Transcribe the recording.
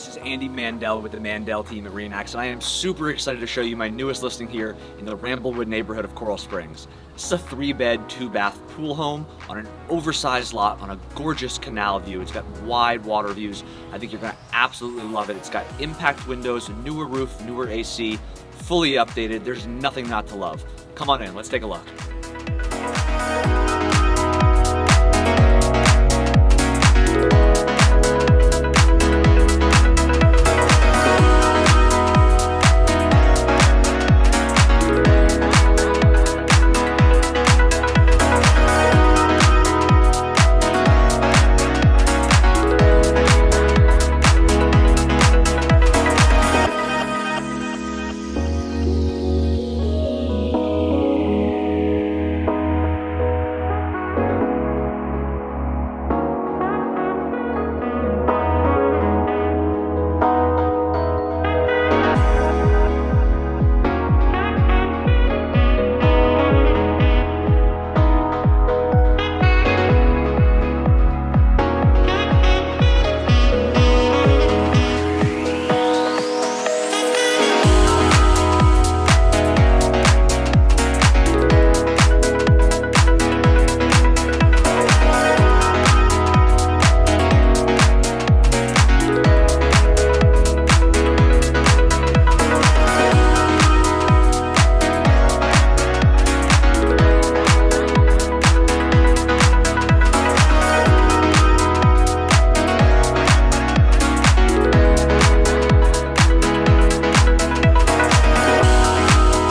This is Andy Mandel with the Mandel team at Remax, and I am super excited to show you my newest listing here in the Ramblewood neighborhood of Coral Springs. This is a three bed, two bath pool home on an oversized lot on a gorgeous canal view. It's got wide water views. I think you're gonna absolutely love it. It's got impact windows, newer roof, newer AC, fully updated. There's nothing not to love. Come on in, let's take a look.